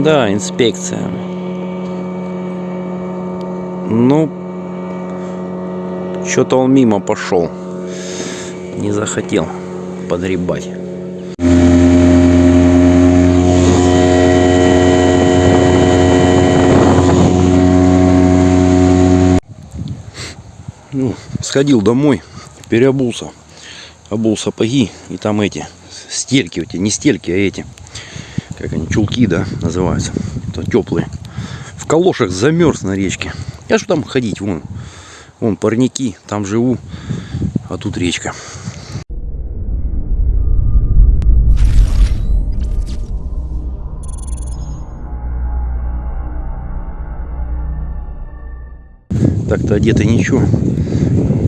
Да, инспекция. Ну, что-то он мимо пошел. Не захотел подгребать. Ну, сходил домой, переобулся. Обул сапоги и там эти стельки, эти, не стельки, а эти, как они, чулки, да, называются. Это теплые. В калошах замерз на речке. Я что там ходить, вон, вон парники, там живу, а тут речка. Так-то одеты ничего.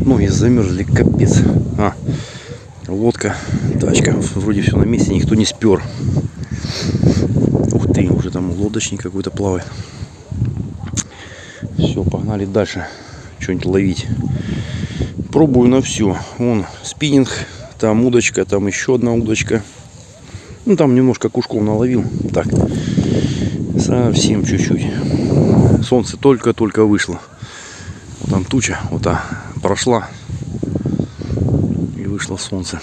Ноги замерзли, капец. А, лодка, тачка. Вроде все на месте, никто не спер. Ух ты, уже там лодочник какой-то плавает. Все, погнали дальше. Что-нибудь ловить. Пробую на все. Вон спиннинг, там удочка, там еще одна удочка. Ну там немножко кушков наловил. Так, совсем чуть-чуть. Солнце только-только вышло. Вот там туча, вот та прошла и вышло солнце.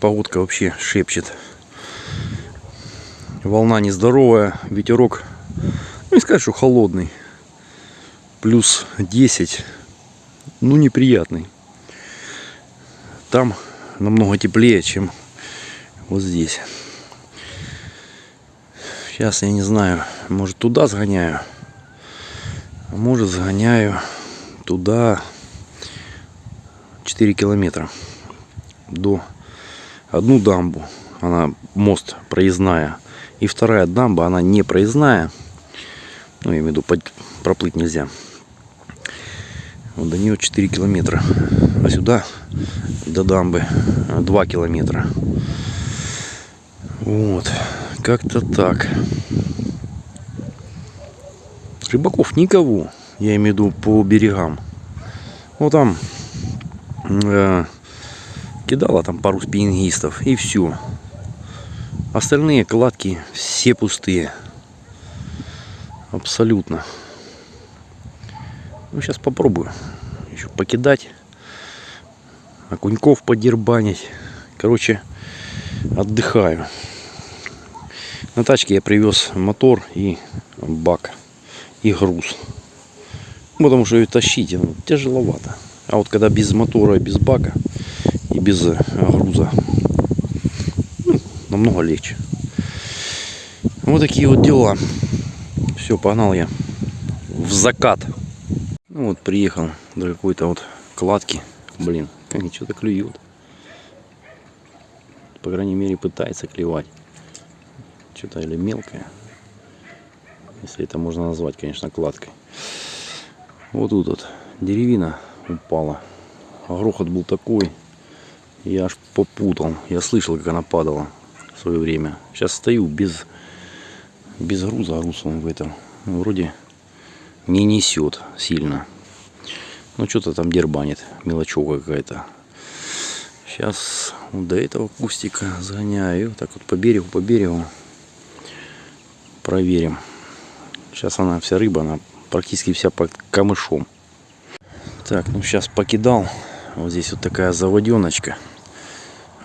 Погодка вообще шепчет. Волна нездоровая, ветерок, ну не сказать, что холодный. Плюс 10, ну неприятный. Там намного теплее, чем вот здесь. Сейчас я не знаю, может туда сгоняю. А может загоняю туда 4 километра до одну дамбу она мост проездная и вторая дамба она не проездная. Ну я имею в виду проплыть нельзя. Вот до нее 4 километра а сюда до дамбы 2 километра. Вот как-то так. Рыбаков никого я имею в виду по берегам. Вот там э, кидала там пару спиннингистов и все остальные кладки все пустые. Абсолютно. Ну сейчас попробую еще покидать окуньков подербанить. Короче отдыхаю. На тачке я привез мотор и бак и груз. Потому что ее тащить ну, тяжеловато. А вот когда без мотора, без бака и без э, груза, ну, намного легче. Вот такие вот дела. Все, погнал я в закат. Ну вот приехал до какой-то вот кладки. Блин, они что-то клюют. По крайней мере пытается клевать. Что-то или мелкое. Если это можно назвать, конечно, кладкой. Вот тут вот деревина упала. Грохот был такой. Я аж попутал. Я слышал, как она падала в свое время. Сейчас стою без, без груза. А груз он в этом ну, вроде не несет сильно. Ну, что-то там дербанит. Мелочевка какая-то. Сейчас вот до этого кустика загоняю. Так вот по берегу, по берегу. Проверим. Сейчас она вся рыба, она практически вся под камышом. Так, ну сейчас покидал. Вот здесь вот такая заводеночка.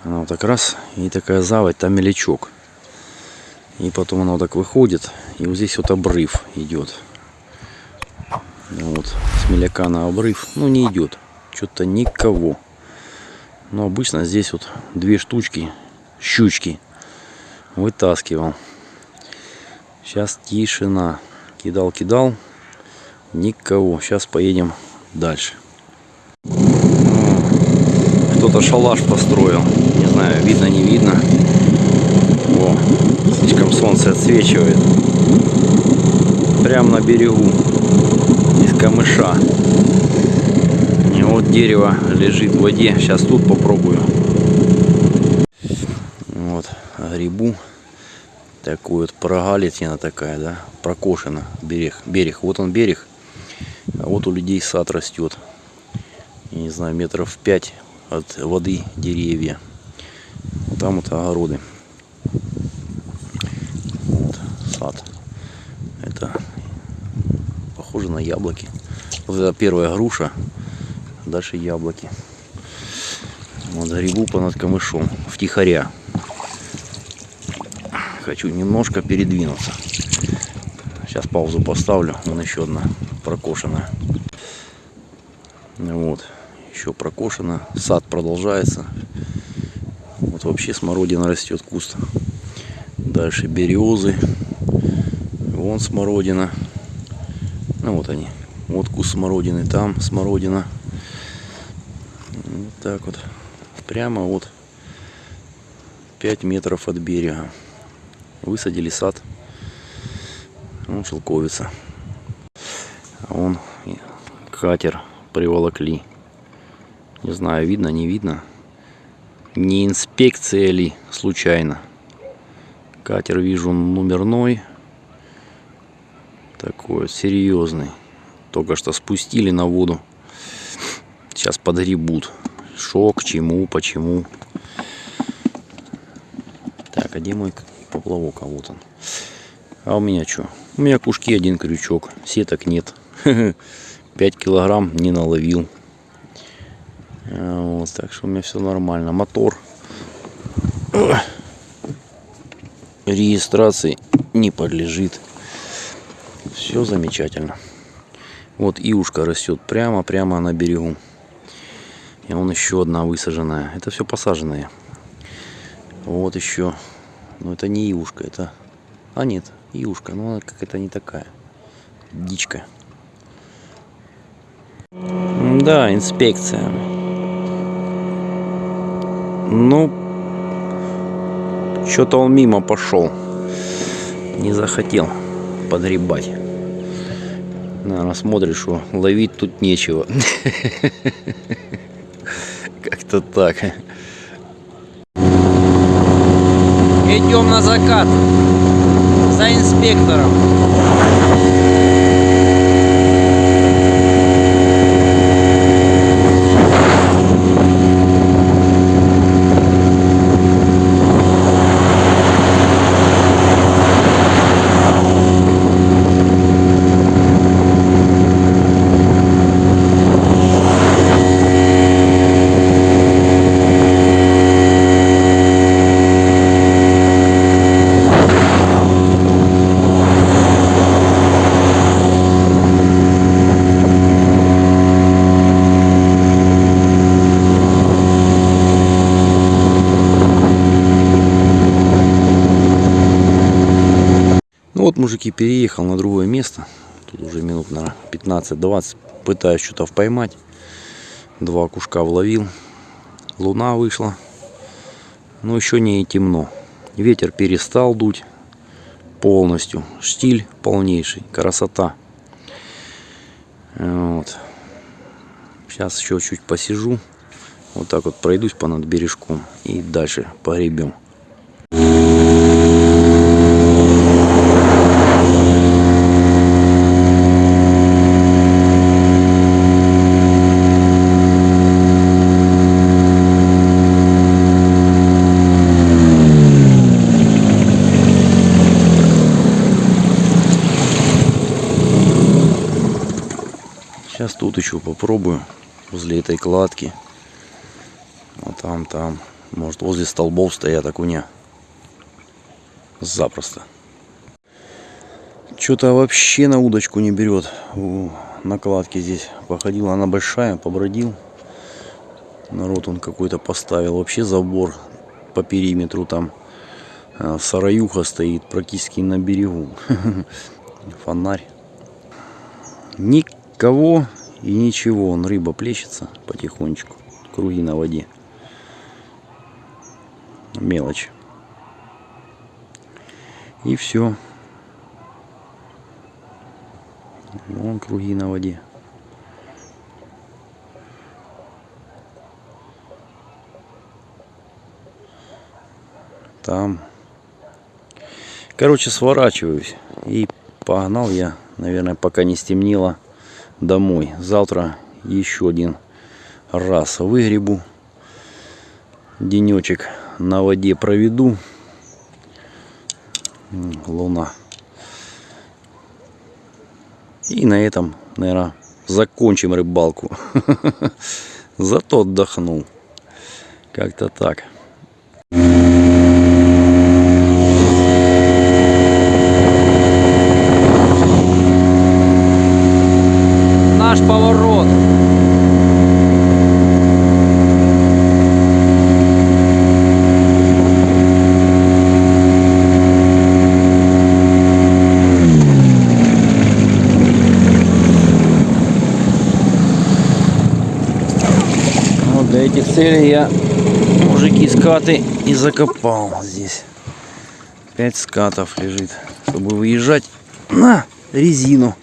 Она вот так раз, и такая заводь, там мелячок. И потом она вот так выходит, и вот здесь вот обрыв идет. Вот, с меляка на обрыв, ну не идет. Что-то никого. Но обычно здесь вот две штучки, щучки, вытаскивал. Сейчас тишина. Кидал, кидал. Никого. Сейчас поедем дальше. Кто-то шалаш построил. Знаю, видно, не видно. О, слишком солнце отсвечивает. Прямо на берегу. Из камыша. И вот дерево лежит в воде. Сейчас тут попробую. Вот, грибу такой вот прогалитина такая, да, прокошена берег, берег. Вот он берег, а вот у людей сад растет. Я не знаю, метров 5 от воды деревья. Там вот огороды. сад. Это похоже на яблоки. Вот это первая груша, дальше яблоки. Вот грибу понад камышом, втихаря. Хочу немножко передвинуться. Сейчас паузу поставлю. Вон еще одна прокошенная. Вот. Еще прокошена. Сад продолжается. Вот вообще смородина растет куст. Дальше березы. Вон смородина. Ну вот они. Вот куст смородины. Там смородина. Вот так вот. Прямо вот 5 метров от берега. Высадили сад. Вон шелковица. Вон катер приволокли. Не знаю, видно, не видно. Не инспекция ли случайно. Катер вижу номерной. Такой серьезный. Только что спустили на воду. Сейчас подгребут. Шо, к чему, почему. Так, а где мой поплавок? А вот он. А у меня что? У меня кушки один крючок. Сеток нет. 5 килограмм не наловил. Вот, так что у меня все нормально. Мотор регистрации не подлежит. Все замечательно. Вот иушка растет прямо-прямо на берегу. И вон еще одна высаженная. Это все посаженные. Вот еще. Но это не иушка, это... А нет, иушка, но она какая-то не такая. Дичка. Да, инспекция. Ну, что-то он мимо пошел. Не захотел подгребать. Наверное, смотрит, что ловить тут нечего. Как-то так. Идем на закат за инспектором. Вот, мужики, переехал на другое место. Тут уже минут на 15-20. Пытаюсь что-то поймать. Два кушка вловил. Луна вышла. Но еще не темно. Ветер перестал дуть полностью. Штиль полнейший. Красота. Вот. Сейчас еще чуть посижу. Вот так вот пройдусь по над бережком. И дальше погребем. Сейчас тут еще попробую возле этой кладки. Вот там, там. Может возле столбов стоят окуня. Запросто. Что-то вообще на удочку не берет. Накладки здесь походила. Она большая, побродил. Народ он какой-то поставил. Вообще забор по периметру там. а, Сараюха стоит практически на берегу. Фонарь. Никого и ничего. Он рыба плещется потихонечку. Круги на воде. Мелочь. И все. Вон круги на воде. Там. Короче, сворачиваюсь. И погнал я, наверное, пока не стемнело, домой. Завтра еще один раз выгребу. Денечек на воде проведу. Луна. И на этом, наверное, закончим рыбалку. Зато отдохнул. Как-то так. Целей я мужики скаты и закопал здесь. Пять скатов лежит, чтобы выезжать на резину.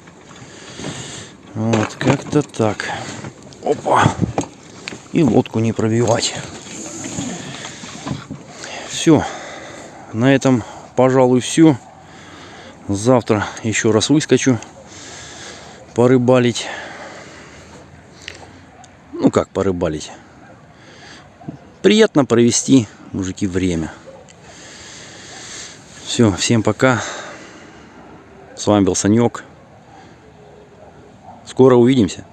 Вот, как-то так. Опа. И лодку не пробивать. Все. На этом, пожалуй, все. Завтра еще раз выскочу порыбалить. Ну как порыбалить? Приятно провести, мужики, время. Все, всем пока. С вами был Санек. Скоро увидимся.